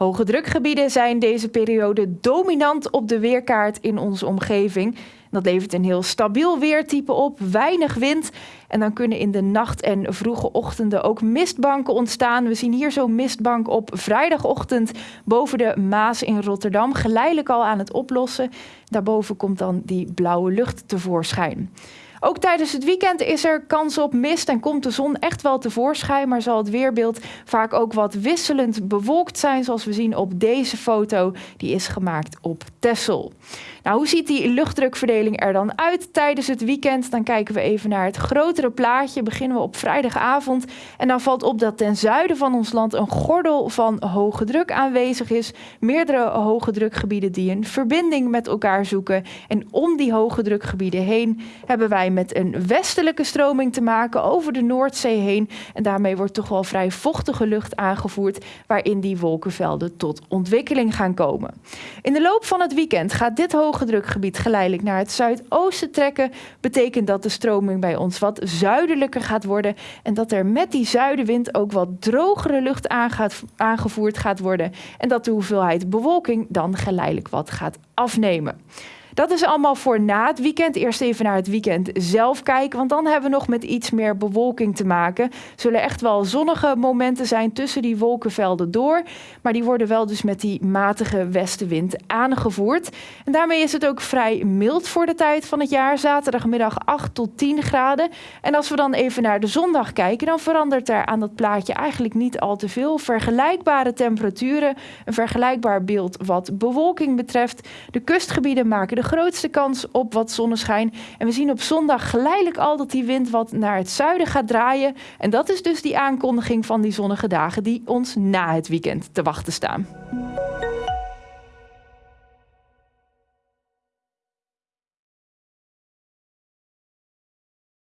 Hoge drukgebieden zijn deze periode dominant op de weerkaart in onze omgeving. Dat levert een heel stabiel weertype op, weinig wind. En dan kunnen in de nacht en vroege ochtenden ook mistbanken ontstaan. We zien hier zo'n mistbank op vrijdagochtend boven de Maas in Rotterdam. Geleidelijk al aan het oplossen. Daarboven komt dan die blauwe lucht tevoorschijn. Ook tijdens het weekend is er kans op mist en komt de zon echt wel tevoorschijn, maar zal het weerbeeld vaak ook wat wisselend bewolkt zijn, zoals we zien op deze foto. Die is gemaakt op Texel. Nou, hoe ziet die luchtdrukverdeling er dan uit tijdens het weekend? Dan kijken we even naar het grotere plaatje. Beginnen we op vrijdagavond. En dan valt op dat ten zuiden van ons land een gordel van hoge druk aanwezig is. Meerdere hoge drukgebieden die een verbinding met elkaar zoeken. En om die hoge drukgebieden heen hebben wij met een westelijke stroming te maken over de Noordzee heen. En daarmee wordt toch wel vrij vochtige lucht aangevoerd, waarin die wolkenvelden tot ontwikkeling gaan komen. In de loop van het weekend gaat dit hoge drukgebied geleidelijk naar het zuidoosten trekken, betekent dat de stroming bij ons wat zuidelijker gaat worden en dat er met die zuidenwind ook wat drogere lucht aangevoerd gaat worden en dat de hoeveelheid bewolking dan geleidelijk wat gaat afnemen. Dat is allemaal voor na het weekend. Eerst even naar het weekend zelf kijken, want dan hebben we nog met iets meer bewolking te maken. Zullen echt wel zonnige momenten zijn tussen die wolkenvelden door, maar die worden wel dus met die matige westenwind aangevoerd. En daarmee is het ook vrij mild voor de tijd van het jaar. Zaterdagmiddag 8 tot 10 graden. En als we dan even naar de zondag kijken, dan verandert er aan dat plaatje eigenlijk niet al te veel. Vergelijkbare temperaturen, een vergelijkbaar beeld wat bewolking betreft. De kustgebieden maken de grootste kans op wat zonneschijn. En we zien op zondag geleidelijk al dat die wind wat naar het zuiden gaat draaien. En dat is dus die aankondiging van die zonnige dagen die ons na het weekend te wachten staan.